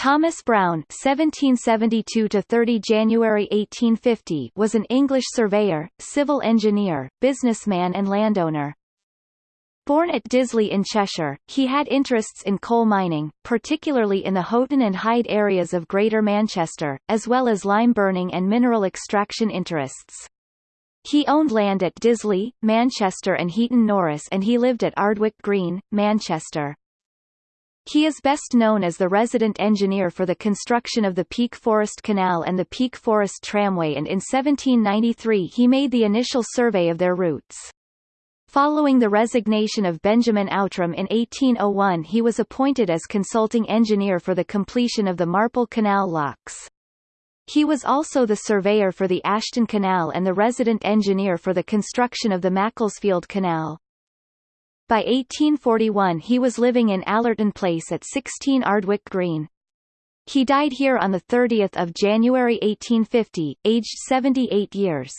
Thomas Brown (1772–30 January 1850) was an English surveyor, civil engineer, businessman, and landowner. Born at Disley in Cheshire, he had interests in coal mining, particularly in the Haughton and Hyde areas of Greater Manchester, as well as lime burning and mineral extraction interests. He owned land at Disley, Manchester and Heaton Norris and he lived at Ardwick Green, Manchester. He is best known as the resident engineer for the construction of the Peak Forest Canal and the Peak Forest Tramway and in 1793 he made the initial survey of their routes. Following the resignation of Benjamin Outram in 1801 he was appointed as consulting engineer for the completion of the Marple Canal locks. He was also the surveyor for the Ashton Canal and the resident engineer for the construction of the Macclesfield Canal. By 1841 he was living in Allerton Place at 16 Ardwick Green. He died here on 30 January 1850, aged 78 years.